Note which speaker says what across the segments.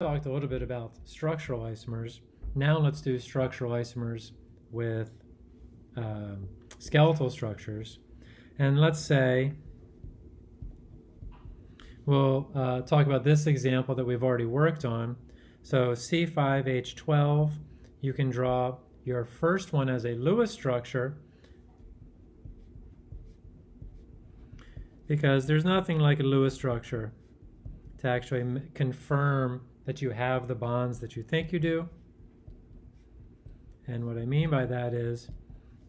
Speaker 1: talked a little bit about structural isomers. Now let's do structural isomers with um, skeletal structures. And let's say we'll uh, talk about this example that we've already worked on. So C5H12, you can draw your first one as a Lewis structure because there's nothing like a Lewis structure to actually confirm that you have the bonds that you think you do. And what I mean by that is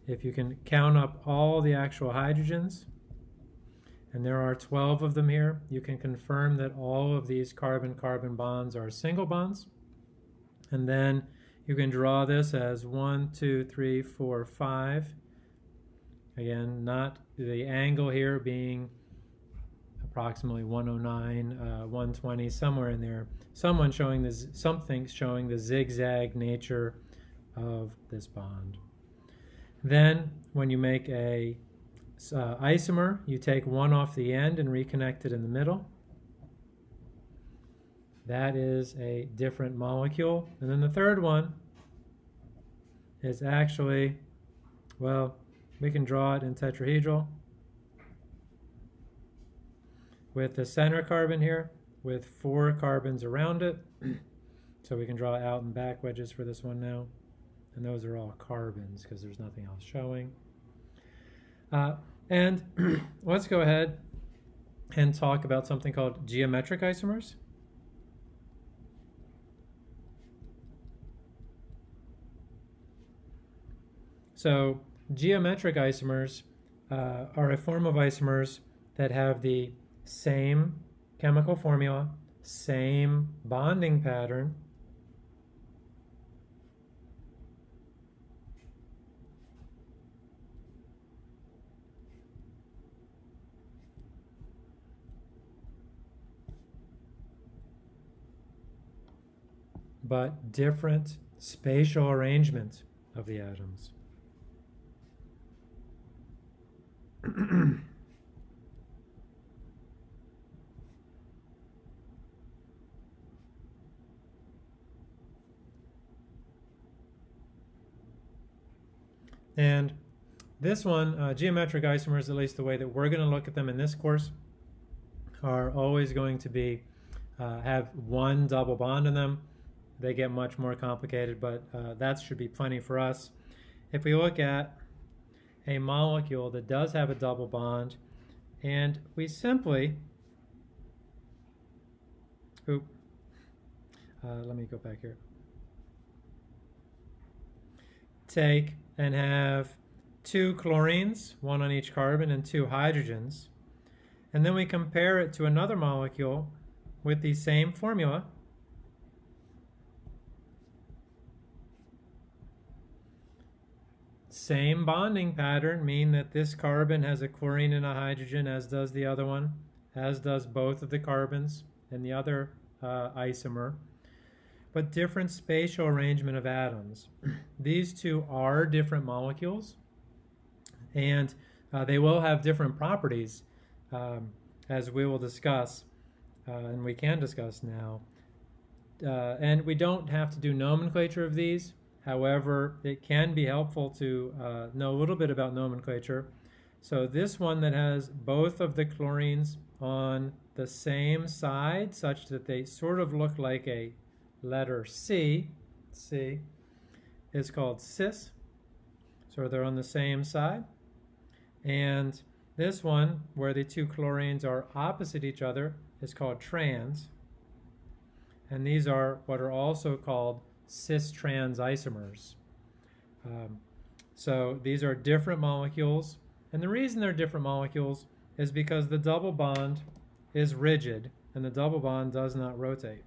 Speaker 1: if you can count up all the actual hydrogens, and there are 12 of them here, you can confirm that all of these carbon-carbon bonds are single bonds. And then you can draw this as one, two, three, four, five. Again, not the angle here being approximately 109, uh, 120, somewhere in there. Someone showing this, something showing the zigzag nature of this bond. Then, when you make a uh, isomer, you take one off the end and reconnect it in the middle. That is a different molecule. And then the third one is actually, well, we can draw it in tetrahedral with the center carbon here with four carbons around it. so we can draw out and back wedges for this one now. And those are all carbons because there's nothing else showing. Uh, and let's go ahead and talk about something called geometric isomers. So geometric isomers uh, are a form of isomers that have the same chemical formula, same bonding pattern, but different spatial arrangement of the atoms. And this one, uh, geometric isomers, at least the way that we're going to look at them in this course, are always going to be uh, have one double bond in them. They get much more complicated, but uh, that should be plenty for us. If we look at a molecule that does have a double bond, and we simply, oop, uh, let me go back here, take and have two chlorines, one on each carbon, and two hydrogens. And then we compare it to another molecule with the same formula. Same bonding pattern, mean that this carbon has a chlorine and a hydrogen, as does the other one, as does both of the carbons and the other uh, isomer but different spatial arrangement of atoms. These two are different molecules, and uh, they will have different properties, um, as we will discuss, uh, and we can discuss now. Uh, and we don't have to do nomenclature of these. However, it can be helpful to uh, know a little bit about nomenclature. So this one that has both of the chlorines on the same side, such that they sort of look like a letter C, C, is called cis. So they're on the same side. And this one, where the two chlorines are opposite each other, is called trans. And these are what are also called cis-trans isomers. Um, so these are different molecules. And the reason they're different molecules is because the double bond is rigid and the double bond does not rotate.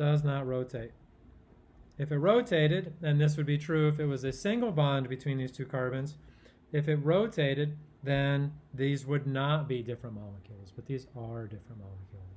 Speaker 1: Does not rotate. If it rotated, and this would be true if it was a single bond between these two carbons, if it rotated, then these would not be different molecules, but these are different molecules.